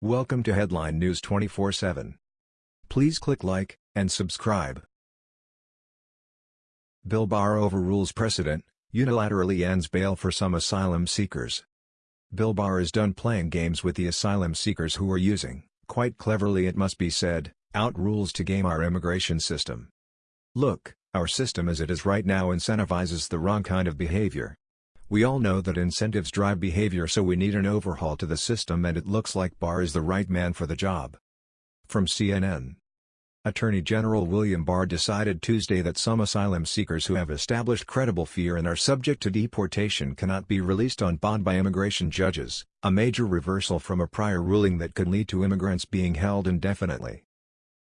Welcome to Headline News 24/7. Please click like and subscribe. Bill Barr overrules precedent, unilaterally ends bail for some asylum seekers. Bill Barr is done playing games with the asylum seekers who are using, quite cleverly it must be said, out rules to game our immigration system. Look, our system as it is right now incentivizes the wrong kind of behavior, we all know that incentives drive behavior so we need an overhaul to the system and it looks like Barr is the right man for the job. From CNN Attorney General William Barr decided Tuesday that some asylum seekers who have established credible fear and are subject to deportation cannot be released on bond by immigration judges, a major reversal from a prior ruling that could lead to immigrants being held indefinitely.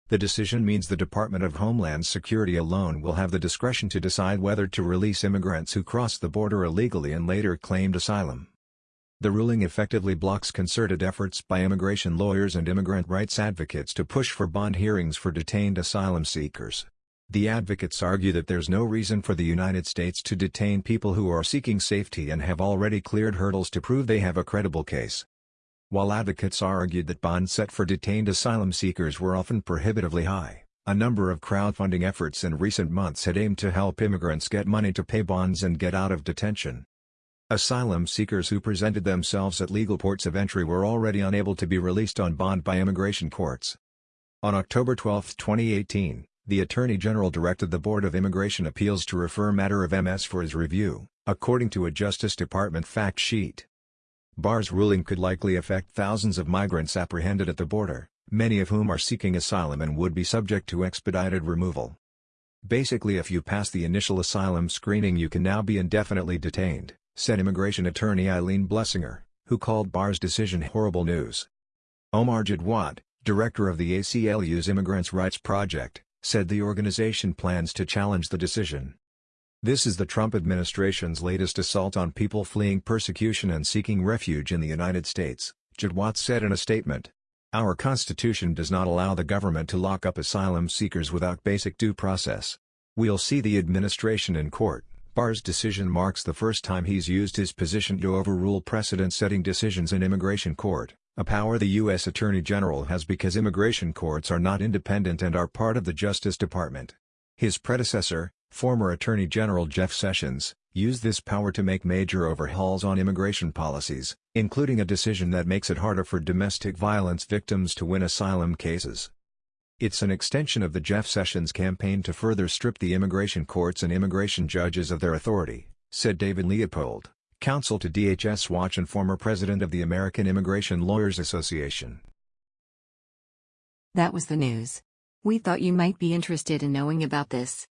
The decision means the Department of Homeland Security alone will have the discretion to decide whether to release immigrants who crossed the border illegally and later claimed asylum. The ruling effectively blocks concerted efforts by immigration lawyers and immigrant rights advocates to push for bond hearings for detained asylum seekers. The advocates argue that there's no reason for the United States to detain people who are seeking safety and have already cleared hurdles to prove they have a credible case. While advocates argued that bonds set for detained asylum seekers were often prohibitively high, a number of crowdfunding efforts in recent months had aimed to help immigrants get money to pay bonds and get out of detention. Asylum seekers who presented themselves at legal ports of entry were already unable to be released on bond by immigration courts. On October 12, 2018, the Attorney General directed the Board of Immigration Appeals to refer matter of MS for his review, according to a Justice Department fact sheet. Barr's ruling could likely affect thousands of migrants apprehended at the border, many of whom are seeking asylum and would be subject to expedited removal. Basically if you pass the initial asylum screening you can now be indefinitely detained, said immigration attorney Eileen Blessinger, who called Barr's decision horrible news. Omar Jadwat, director of the ACLU's Immigrants' Rights Project, said the organization plans to challenge the decision. This is the Trump administration's latest assault on people fleeing persecution and seeking refuge in the United States, Jadwat said in a statement. Our Constitution does not allow the government to lock up asylum seekers without basic due process. We'll see the administration in court. Barr's decision marks the first time he's used his position to overrule precedent-setting decisions in immigration court, a power the U.S. Attorney General has because immigration courts are not independent and are part of the Justice Department. His predecessor, Former Attorney General Jeff Sessions, used this power to make major overhauls on immigration policies, including a decision that makes it harder for domestic violence victims to win asylum cases. It's an extension of the Jeff Sessions campaign to further strip the immigration courts and immigration judges of their authority, said David Leopold, counsel to DHS Watch and former president of the American Immigration Lawyers Association. That was the news. We thought you might be interested in knowing about this.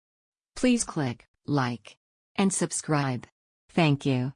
Please click like and subscribe. Thank you.